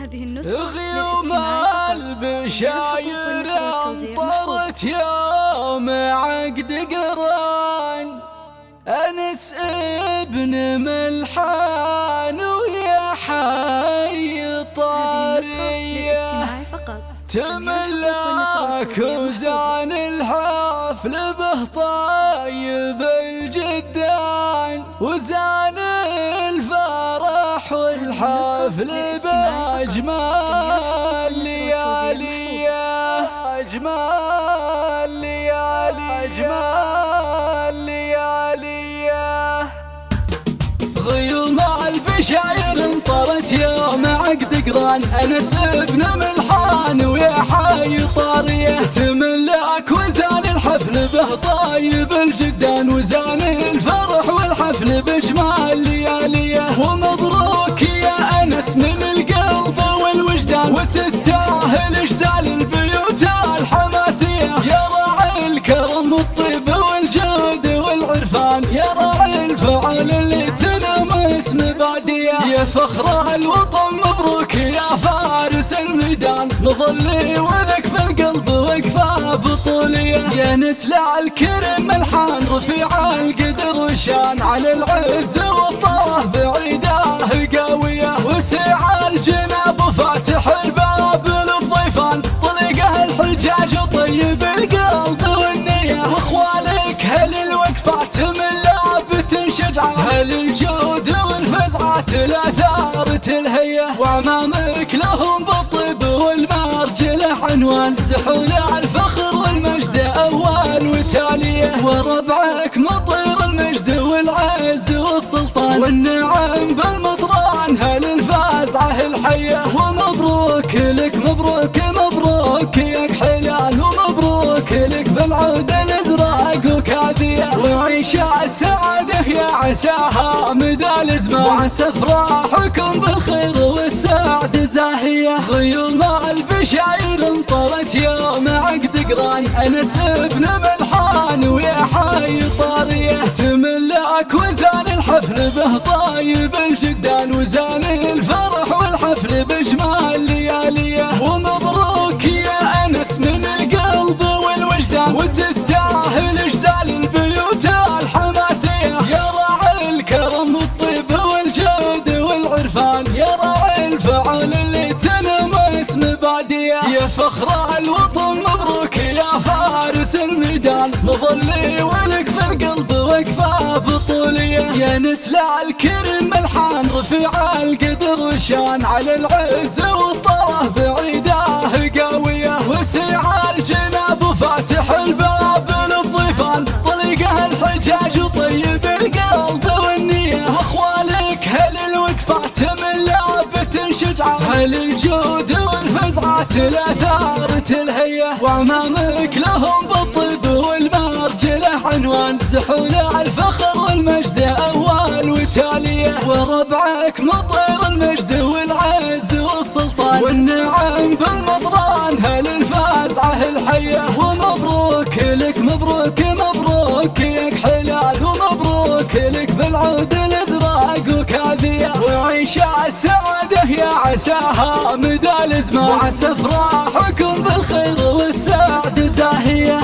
هذه النسخة غيوم البشاير انطرت يوم عقد قران. أنس ابن ملحان ويا حي طاريه تملاك وزان الحفل به طيب الجدان. وزان الفرح والحفل بأجمال لياليه أجمال ليالي أجمال لياليه غيوم البشاير انطرت يوم عقد قران أنس ابن ملحان ويا حي طارية. فخر الوطن مبروك يا فارس الميدان. نظلي ولك في القلب وقفة بطولية. يا نسلع الكرم الحان رفيع القدر وشان. على العز والطه بعيده قوية. وسع الجناب وفاتح الباب للضيفان. طلقه الحجاج وطيب القلب والنية. واخوالك هل الوقفات من لابت شجعه هل الجود والفزعات الاثار تلهيه وعمامك لهم بالطيب والمرجله عنوان زحول الفخر والمجد اول وتاليه وربعك مطير المجد والعز والسلطان والنعم بالمطران عساها مدى الازمان وعسى افراحكم بالخير والسعد. زاهية غيوم البشاير انطرت يوم عقد قران أنس ابن ملحان ويا حي طارية. تملك وزان الحفل به طايب الجدان. وزان مباديه يا فخر الوطن مبروك يا فارس الميدان. نظلي ولك في القلب وقفه بطولية. يا نسلع الكرم الحان رفيع القدر وشان. على العز والطه بعيده قوية. وسع الجناب وفاتح الباب للضيفان طلقه الحجاج وطيب القلب والنية. واخوالك هل الوقفات من لعبة هل الجود والفزعات الآثار تلهيه وعمامك لهم بالطيب والمرجله عنوان زحول الفخر والمجد اول وتاليه وربعك مطير المجد والعز والسلطان والنعم بالمطران هل الفازعه الحية وعيش السعاده يا عساها مدى الازمان وعسى افراحكم بالخير والسعد زاهية.